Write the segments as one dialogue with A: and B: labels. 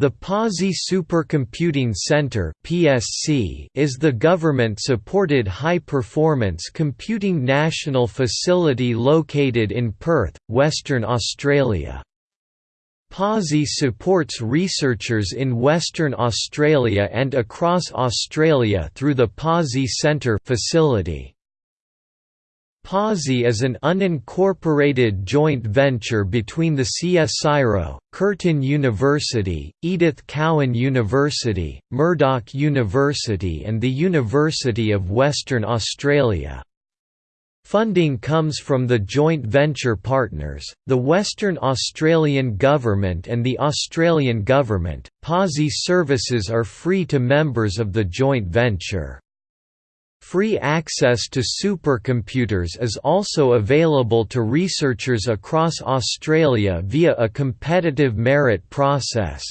A: The Pawsey Supercomputing Centre (PSC) is the government-supported high-performance computing national facility located in Perth, Western Australia. Pawsey supports researchers in Western Australia and across Australia through the Pawsey Centre facility. Pawsey is an unincorporated joint venture between the CSIRO, Curtin University, Edith Cowan University, Murdoch University and the University of Western Australia. Funding comes from the joint venture partners, the Western Australian Government and the Australian Government. Pawsey services are free to members of the joint venture. Free access to supercomputers is also available to researchers across Australia via a competitive merit process.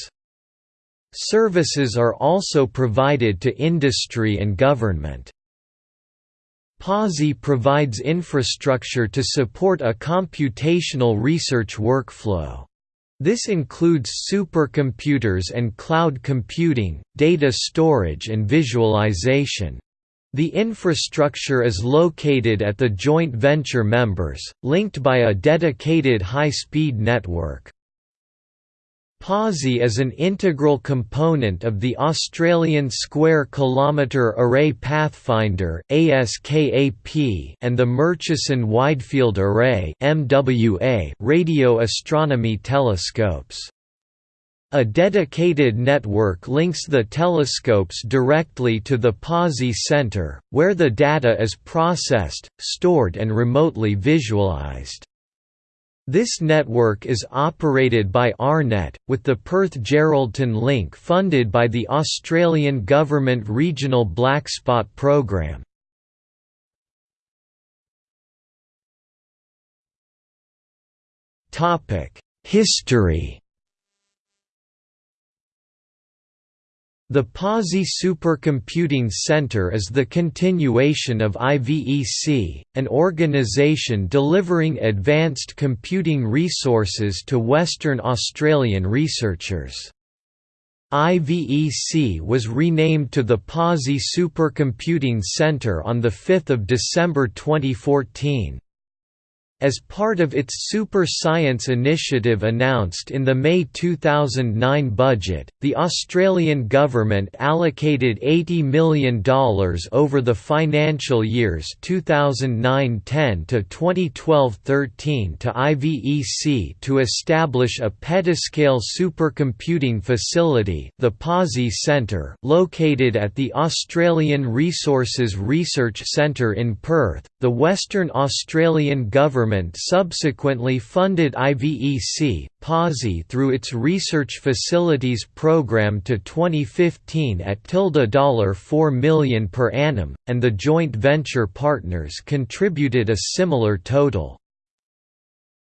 A: Services are also provided to industry and government. Pawsey provides infrastructure to support a computational research workflow. This includes supercomputers and cloud computing, data storage and visualization. The infrastructure is located at the joint venture members, linked by a dedicated high-speed network. Pawsey is an integral component of the Australian Square Kilometre Array Pathfinder and the Murchison Widefield Array radio astronomy telescopes. A dedicated network links the telescopes directly to the Pawsey Center, where the data is processed, stored and remotely visualized. This network is operated by AARNet, with the Perth-Geraldton link funded by the Australian Government Regional Blackspot Program. History The Pawsey Supercomputing Centre is the continuation of IVEC, an organisation delivering advanced computing resources to Western Australian researchers. IVEC was renamed to the Pawsey Supercomputing Centre on 5 December 2014. As part of its Super Science initiative announced in the May 2009 budget, the Australian government allocated $80 million over the financial years 2009–10 to 2012–13 to IVEC to establish a petascale supercomputing facility the Pawsey Centre located at the Australian Resources Research Centre in Perth. The Western Australian government government subsequently funded IVEC, Pawsey through its Research Facilities Program to 2015 at $4 million per annum, and the joint venture partners contributed a similar total.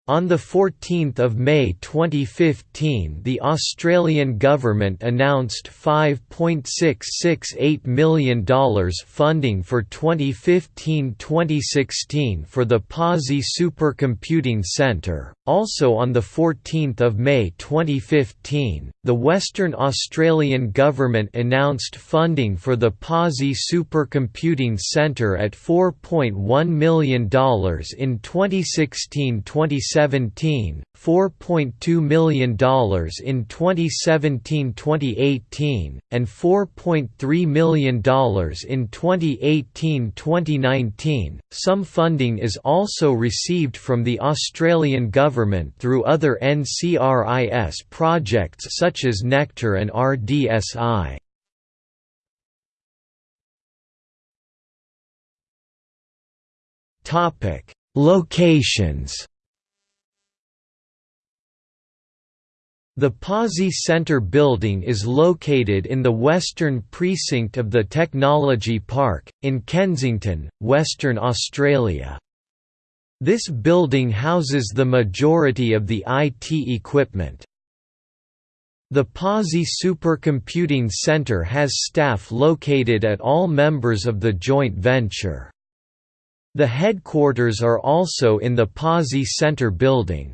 A: On 14 May 2015 the Australian government announced $5.668 million funding for 2015–2016 for the Pawsey Supercomputing Centre. Also on 14 May 2015, the Western Australian government announced funding for the Pawsey Supercomputing Centre at $4.1 million in 2016–2017 2017, $4.2 million in 2017–2018, and $4.3 million in 2018–2019. Some funding is also received from the Australian government through other NCRIS projects such as Nectar and RDSI. Topic: Locations The Pawsey Centre building is located in the western precinct of the Technology Park, in Kensington, Western Australia. This building houses the majority of the IT equipment. The Pawsey Supercomputing Centre has staff located at all members of the joint venture. The headquarters are also in the Pawsey Centre building.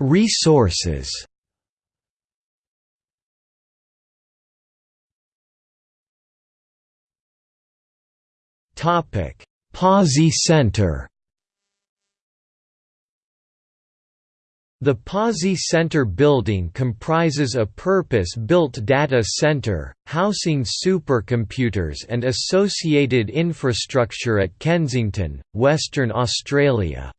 A: Resources. Pawsey Center. The Pawsey Center building comprises a purpose-built data center, housing supercomputers and associated infrastructure at Kensington, Western Australia.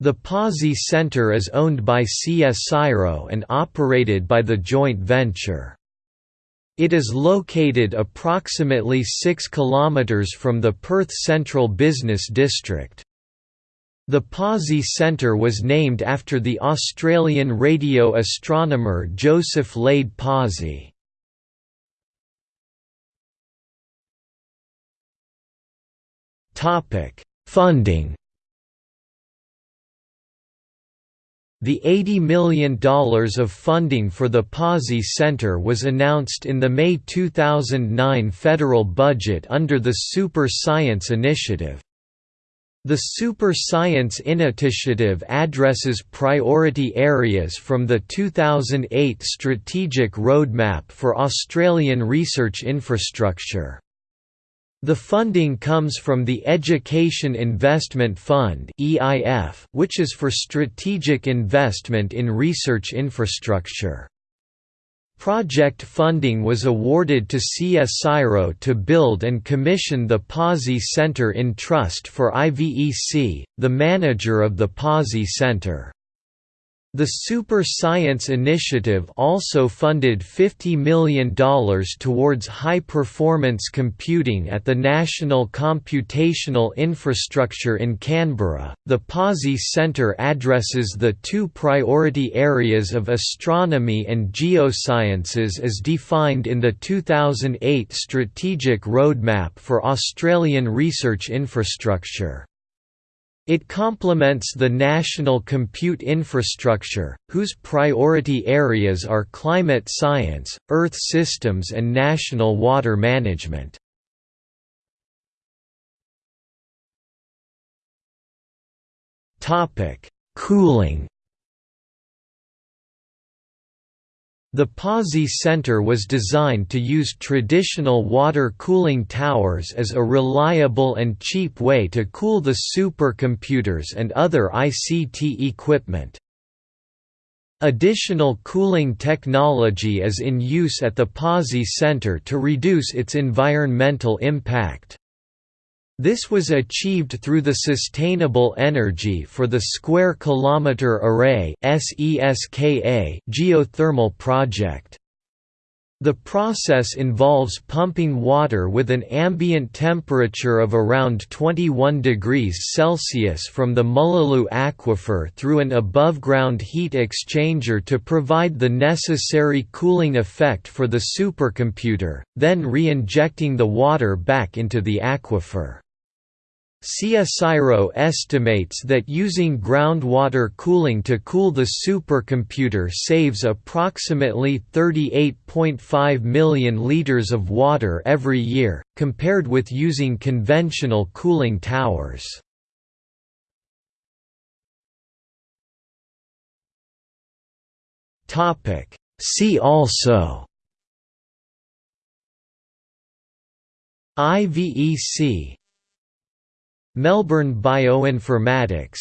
A: The Pawsey Center is owned by CSIRO and operated by the joint venture. It is located approximately 6 km from the Perth Central Business District. The Pawsey Centre was named after the Australian radio astronomer Joseph Lade Pawsey. Funding The $80 million of funding for the Pawsey Center was announced in the May 2009 federal budget under the Super Science Initiative. The Super Science Initiative addresses priority areas from the 2008 Strategic Roadmap for Australian Research Infrastructure. The funding comes from the Education Investment Fund which is for strategic investment in research infrastructure. Project funding was awarded to CSIRO to build and commission the Pawsey Center in trust for IVEC, the manager of the Pawsey Center. The Super Science Initiative also funded $50 million towards high-performance computing at the National Computational Infrastructure in Canberra. The Pawsey Centre addresses the two priority areas of astronomy and geosciences as defined in the 2008 Strategic Roadmap for Australian Research Infrastructure. It complements the national compute infrastructure, whose priority areas are climate science, earth systems and national water management. Cooling The Pawsey Center was designed to use traditional water cooling towers as a reliable and cheap way to cool the supercomputers and other ICT equipment. Additional cooling technology is in use at the Pawsey Center to reduce its environmental impact. This was achieved through the Sustainable Energy for the Square Kilometre Array geothermal project. The process involves pumping water with an ambient temperature of around 21 degrees Celsius from the Mullaloo aquifer through an above-ground heat exchanger to provide the necessary cooling effect for the supercomputer, then re-injecting the water back into the aquifer. CSIRO estimates that using groundwater cooling to cool the supercomputer saves approximately 38.5 million liters of water every year, compared with using conventional cooling towers. See also IVEC Melbourne Bioinformatics.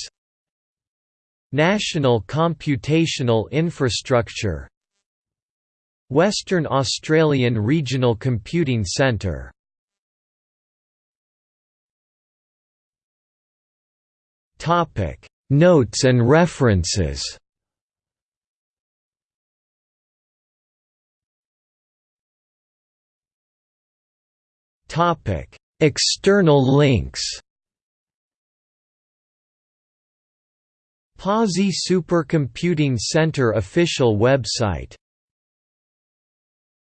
A: National Computational Infrastructure. Western Australian Regional Computing Centre. Topic. Notes and references. Topic. External links Pawsey Supercomputing Center official website